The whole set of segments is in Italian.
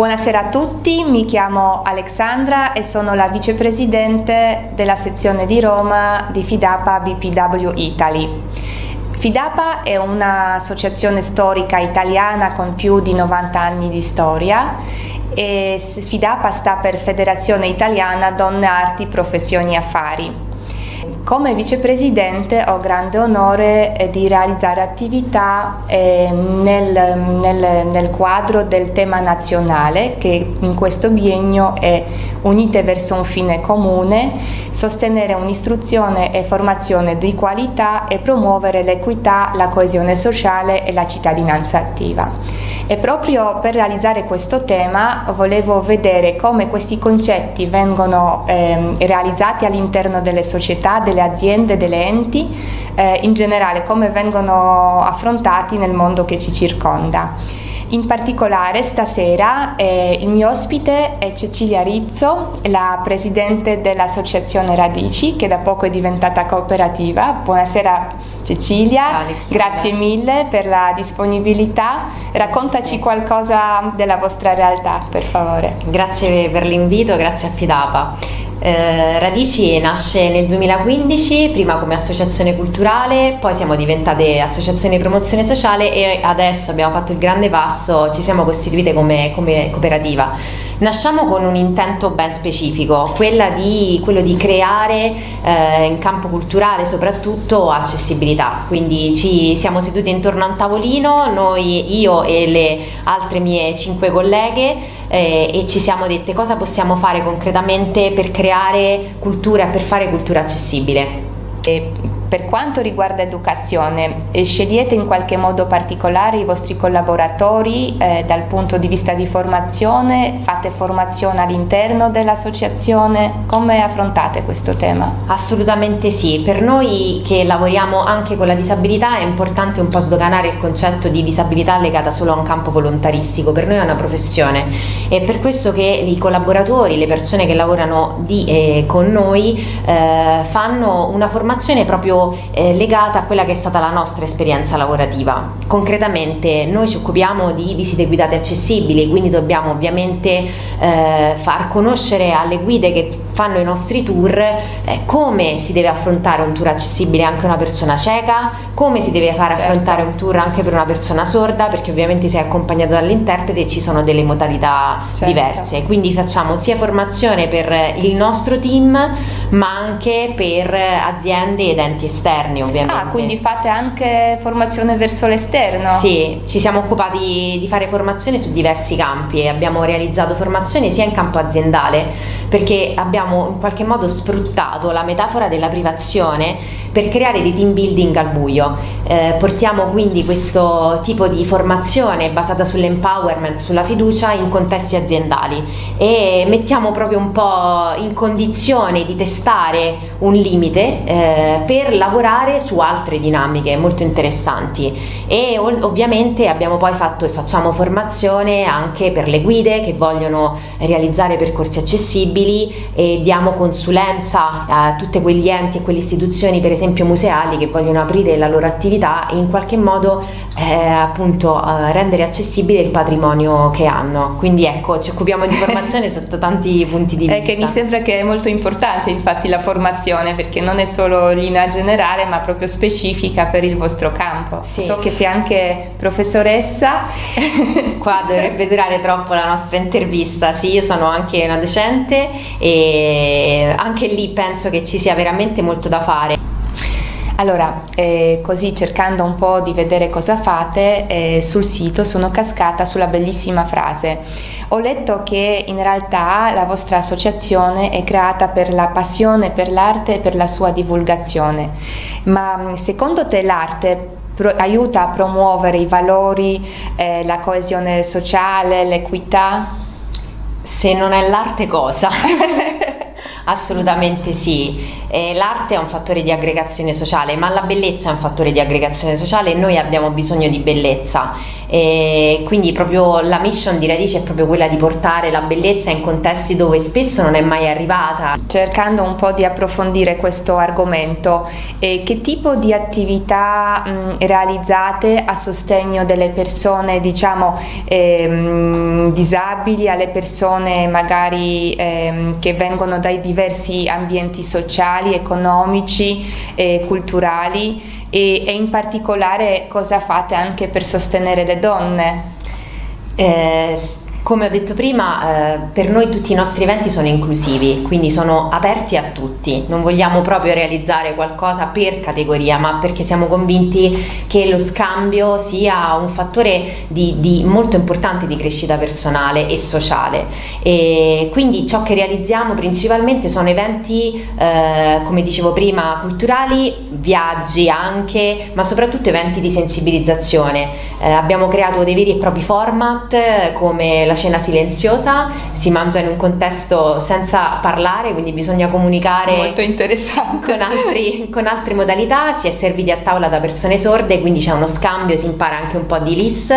Buonasera a tutti, mi chiamo Alexandra e sono la vicepresidente della sezione di Roma di Fidapa BPW Italy. Fidapa è un'associazione storica italiana con più di 90 anni di storia e Fidapa sta per Federazione Italiana Donne Arti Professioni Affari. Come vicepresidente ho grande onore eh, di realizzare attività eh, nel, nel, nel, quadro del tema nazionale che in questo biennio è Unite verso un fine comune, sostenere un'istruzione e formazione di qualità e promuovere l'equità, la coesione sociale e la cittadinanza attiva. E proprio per realizzare questo tema volevo vedere come questi concetti vengono eh, realizzati all'interno delle società, delle aziende, delle enti, eh, in generale come vengono affrontati nel mondo che ci circonda. In particolare stasera eh, il mio ospite è Cecilia Rizzo, la presidente dell'associazione Radici che da poco è diventata cooperativa. Buonasera Cecilia, Ciao, grazie mille per la disponibilità. Raccontaci qualcosa della vostra realtà per favore. Grazie per l'invito, grazie a Fidapa. Eh, Radici nasce nel 2015, prima come associazione culturale, poi siamo diventate associazione di promozione sociale e adesso abbiamo fatto il grande passo, ci siamo costituite come, come cooperativa. Nasciamo con un intento ben specifico, di, quello di creare eh, in campo culturale soprattutto accessibilità, quindi ci siamo seduti intorno a un tavolino, noi, io e le altre mie cinque colleghe eh, e ci siamo dette cosa possiamo fare concretamente per creare cultura, per fare cultura accessibile. E per quanto riguarda educazione, eh, scegliete in qualche modo particolare i vostri collaboratori eh, dal punto di vista di formazione? Fate formazione all'interno dell'associazione? Come affrontate questo tema? Assolutamente sì, per noi che lavoriamo anche con la disabilità è importante un po' sdoganare il concetto di disabilità legata solo a un campo volontaristico, per noi è una professione e per questo che i collaboratori, le persone che lavorano di, eh, con noi eh, fanno una formazione proprio eh, legata a quella che è stata la nostra esperienza lavorativa. Concretamente noi ci occupiamo di visite guidate accessibili, quindi dobbiamo ovviamente eh, far conoscere alle guide che fanno i nostri tour eh, come si deve affrontare un tour accessibile anche a una persona cieca, come si deve fare certo. affrontare un tour anche per una persona sorda, perché ovviamente sei accompagnato dall'interprete e ci sono delle modalità certo. diverse. Quindi facciamo sia formazione per il nostro team, ma anche per aziende ed enti esterni ovviamente. Ah, quindi fate anche formazione verso l'esterno? Sì, ci siamo occupati di fare formazione su diversi campi e abbiamo realizzato formazione sia in campo aziendale perché abbiamo in qualche modo sfruttato la metafora della privazione per creare dei team building al buio. Eh, portiamo quindi questo tipo di formazione basata sull'empowerment, sulla fiducia in contesti aziendali e mettiamo proprio un po' in condizione di testare un limite eh, per lavorare su altre dinamiche molto interessanti e ovviamente abbiamo poi fatto e facciamo formazione anche per le guide che vogliono realizzare percorsi accessibili e diamo consulenza a tutti quegli enti e quelle istituzioni per esempio museali che vogliono aprire la loro attività e in qualche modo eh, appunto eh, rendere accessibile il patrimonio che hanno quindi ecco ci occupiamo di formazione sotto tanti punti di vista è che mi sembra che è molto importante infatti la formazione perché non è solo linea generale generale ma proprio specifica per il vostro campo. Sì. So che sei anche professoressa. Qua dovrebbe durare troppo la nostra intervista, sì io sono anche una docente e anche lì penso che ci sia veramente molto da fare. Allora, eh, così cercando un po' di vedere cosa fate, eh, sul sito sono cascata sulla bellissima frase. Ho letto che in realtà la vostra associazione è creata per la passione per l'arte e per la sua divulgazione, ma mm, secondo te l'arte aiuta a promuovere i valori, eh, la coesione sociale, l'equità? Se non è l'arte cosa? Assolutamente sì. Eh, l'arte è un fattore di aggregazione sociale, ma la bellezza è un fattore di aggregazione sociale e noi abbiamo bisogno di bellezza. E quindi proprio la mission di Radice è proprio quella di portare la bellezza in contesti dove spesso non è mai arrivata. Cercando un po' di approfondire questo argomento, eh, che tipo di attività mh, realizzate a sostegno delle persone diciamo ehm, disabili, alle persone magari ehm, che vengono dai diversi ambienti sociali, economici e culturali e, e in particolare cosa fate anche per sostenere le donne? Eh, come ho detto prima, eh, per noi tutti i nostri eventi sono inclusivi, quindi sono aperti a tutti. Non vogliamo proprio realizzare qualcosa per categoria, ma perché siamo convinti che lo scambio sia un fattore di, di molto importante di crescita personale e sociale. E quindi ciò che realizziamo principalmente sono eventi, eh, come dicevo prima, culturali, viaggi anche, ma soprattutto eventi di sensibilizzazione. Eh, abbiamo creato dei veri e propri format come la cena silenziosa, si mangia in un contesto senza parlare, quindi bisogna comunicare Molto interessante. Con, altri, con altre modalità, si è serviti a tavola da persone sorde, quindi c'è uno scambio, si impara anche un po' di LIS,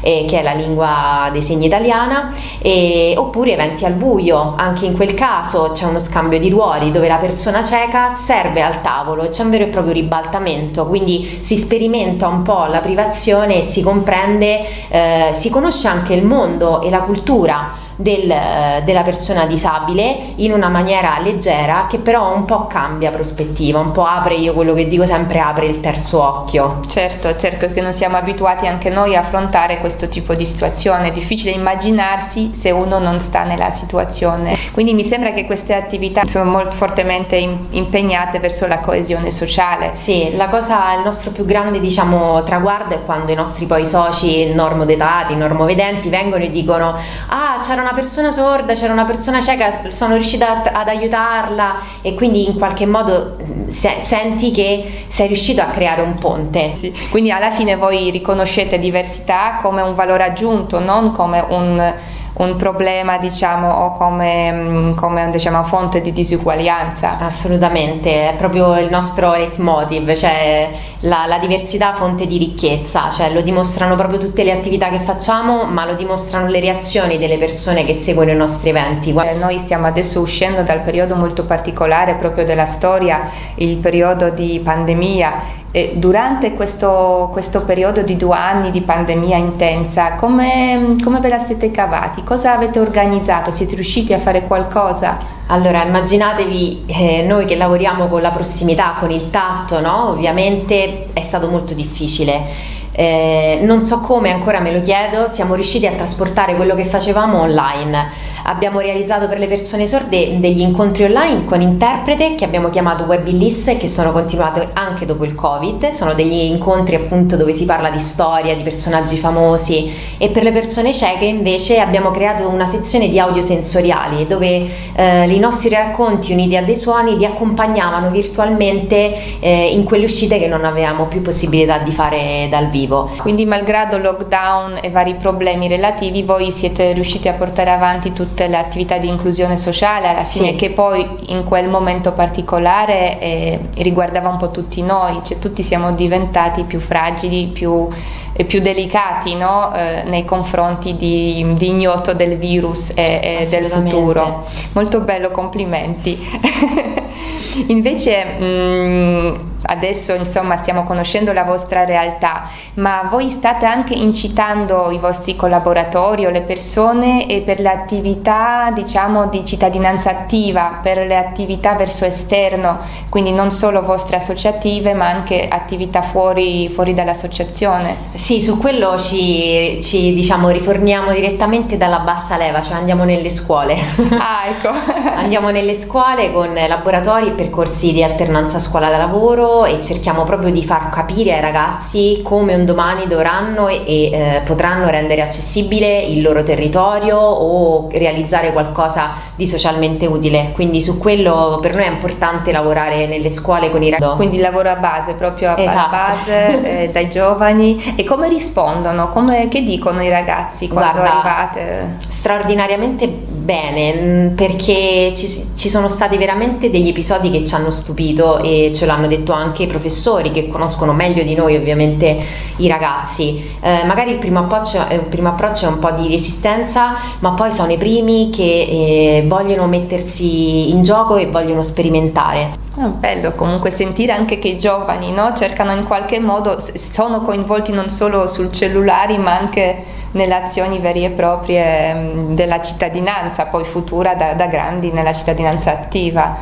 eh, che è la lingua dei segni italiana, e, oppure eventi al buio, anche in quel caso c'è uno scambio di ruoli dove la persona cieca serve al tavolo, c'è un vero e proprio ribaltamento, quindi si sperimenta un po' la privazione si comprende, eh, si conosce anche il mondo e la cultura del, della persona disabile in una maniera leggera che però un po' cambia prospettiva, un po' apre, io quello che dico sempre, apre il terzo occhio. Certo, certo che non siamo abituati anche noi a affrontare questo tipo di situazione, è difficile immaginarsi se uno non sta nella situazione. Quindi mi sembra che queste attività sono molto fortemente impegnate verso la coesione sociale. Sì, la cosa, il nostro più grande diciamo traguardo è quando i nostri poi soci normodetati, normovedenti vengono e dicono ah c'era una persona sorda, c'era una persona cieca, sono riuscita ad aiutarla e quindi in qualche modo se, senti che sei riuscito a creare un ponte. Sì. Quindi alla fine voi riconoscete diversità come un valore aggiunto, non come un un problema diciamo o come, mm, come diciamo, fonte di disuguaglianza. Assolutamente, è proprio il nostro leitmotiv, cioè la, la, diversità fonte di ricchezza, cioè lo dimostrano proprio tutte le attività che facciamo, ma lo dimostrano le reazioni delle persone che seguono i nostri eventi. Eh, noi stiamo adesso uscendo dal periodo molto particolare proprio della storia, il periodo di pandemia e durante questo, questo, periodo di due anni di pandemia intensa, come, come, ve la siete cavati? Cosa avete organizzato? Siete riusciti a fare qualcosa? Allora, immaginatevi eh, noi che lavoriamo con la prossimità, con il tatto, no? Ovviamente è stato molto difficile eh, non so come, ancora me lo chiedo, siamo riusciti a trasportare quello che facevamo online. Abbiamo realizzato per le persone sorde degli incontri online con interprete che abbiamo chiamato Webillis e che sono continuati anche dopo il Covid. Sono degli incontri appunto dove si parla di storia, di personaggi famosi e per le persone cieche invece abbiamo creato una sezione di audio sensoriali dove eh, i nostri racconti uniti a dei suoni li accompagnavano virtualmente eh, in quelle uscite che non avevamo più possibilità di fare dal vivo vivo. Quindi malgrado lockdown e vari problemi relativi voi siete riusciti a portare avanti tutte le attività di inclusione sociale alla fine sì. che poi in quel momento particolare eh, riguardava un po' tutti noi, cioè tutti siamo diventati più fragili, più, eh, più delicati no? eh, nei confronti di, di, ignoto del virus e, e del futuro. Molto bello, complimenti. Invece mh, mm, adesso insomma stiamo conoscendo la vostra realtà, ma voi state anche incitando i vostri collaboratori o le persone per le attività diciamo di cittadinanza attiva, per le attività verso esterno, quindi non solo vostre associative ma anche attività fuori, fuori dall'associazione. Sì, su quello ci, ci diciamo riforniamo direttamente dalla bassa leva, cioè andiamo nelle scuole. Ah, ecco. andiamo nelle scuole con laboratori e percorsi di alternanza scuola da lavoro e cerchiamo proprio di far capire ai ragazzi come un domani dovranno e, e eh, potranno rendere accessibile il loro territorio o realizzare qualcosa di socialmente utile. Quindi su quello per noi è importante lavorare nelle scuole con i ragazzi. Quindi lavoro a base, proprio a esatto. base, eh, dai giovani. E come rispondono? Come, che dicono i ragazzi quando Guarda, arrivate? Straordinariamente bene, perché ci, ci sono stati veramente degli episodi che ci hanno stupito e ce l'hanno detto anche i professori che conoscono meglio di noi ovviamente i ragazzi. Eh, magari il primo, approccio, il primo, approccio, è un po' di resistenza, ma poi sono i primi che eh, vogliono mettersi in gioco e vogliono sperimentare. È bello comunque sentire anche che i giovani no? cercano in qualche modo, sono coinvolti non solo sul cellulare ma anche nelle azioni vere e proprie della cittadinanza, poi futura da, da grandi nella cittadinanza attiva.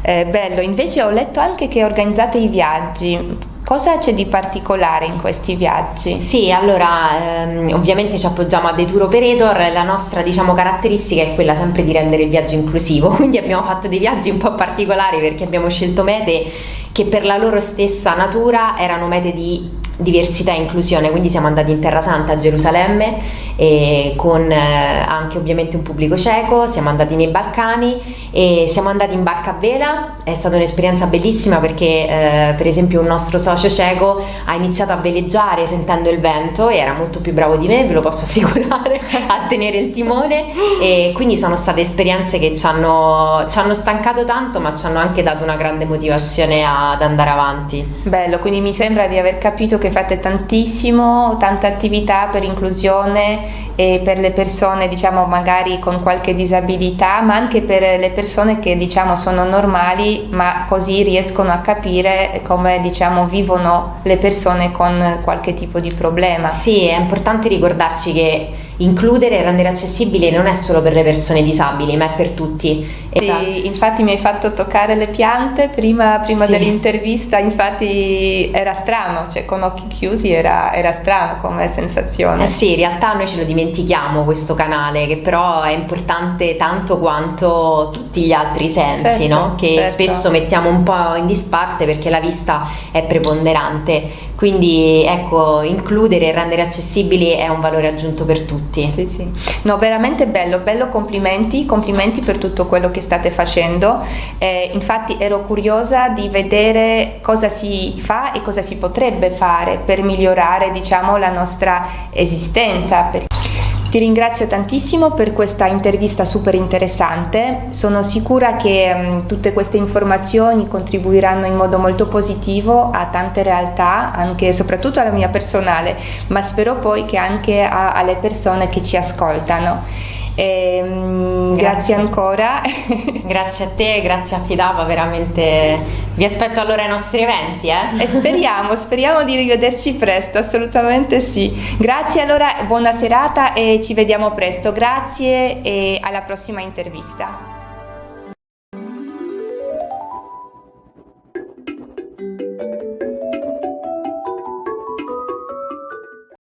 Eh, bello, invece ho letto anche che organizzate i viaggi. Cosa c'è di particolare in questi viaggi? Sì, allora ehm, ovviamente ci appoggiamo a dei tour operator, la nostra diciamo, caratteristica è quella sempre di rendere il viaggio inclusivo, quindi abbiamo fatto dei viaggi un po' particolari perché abbiamo scelto mete che per la loro stessa natura erano mete di diversità e inclusione, quindi siamo andati in Terra Santa a Gerusalemme con eh, anche ovviamente un pubblico cieco, siamo andati nei Balcani e siamo andati in barca a vela, è stata un'esperienza bellissima perché eh, per esempio un nostro socio cieco ha iniziato a veleggiare sentendo il vento e era molto più bravo di me, ve lo posso assicurare, a tenere il timone. E quindi sono state esperienze che ci hanno, ci hanno stancato tanto ma ci hanno anche dato una grande motivazione ad andare avanti. Bello, quindi mi sembra di aver capito che fate tantissimo, tanta attività per inclusione e per le persone diciamo magari con qualche disabilità, ma anche per le persone che diciamo sono normali, ma così riescono a capire come diciamo vivono le persone con qualche tipo di problema. Sì, è importante ricordarci che includere e rendere accessibile non è solo per le persone disabili, ma è per tutti. Sì, esatto. infatti mi hai fatto toccare le piante prima, prima sì. dell'intervista, infatti era strano, cioè con occhi chiusi era, era strano come sensazione. Eh sì, in realtà noi ce lo dimentichiamo questo canale, che però è importante tanto quanto tutti gli altri sensi, certo, no? che certo. spesso mettiamo un po' in disparte perché la vista è preponderante. Quindi ecco, includere e rendere accessibili è un valore aggiunto per tutti tutti. Sì, sì. No, veramente bello, bello complimenti, complimenti per tutto quello che state facendo. Eh, infatti ero curiosa di vedere cosa si fa e cosa si potrebbe fare per migliorare, diciamo, la nostra esistenza. Ti ringrazio tantissimo per questa intervista super interessante, sono sicura che um, tutte queste informazioni contribuiranno in modo molto positivo a tante realtà, anche e soprattutto alla mia personale, ma spero poi che anche a, alle persone che ci ascoltano. E, um, grazie. grazie. ancora. grazie a te, grazie a Fidava, veramente vi aspetto allora ai nostri eventi. Eh? E speriamo, speriamo di rivederci presto, assolutamente sì. Grazie allora, buona serata e ci vediamo presto. Grazie e alla prossima intervista.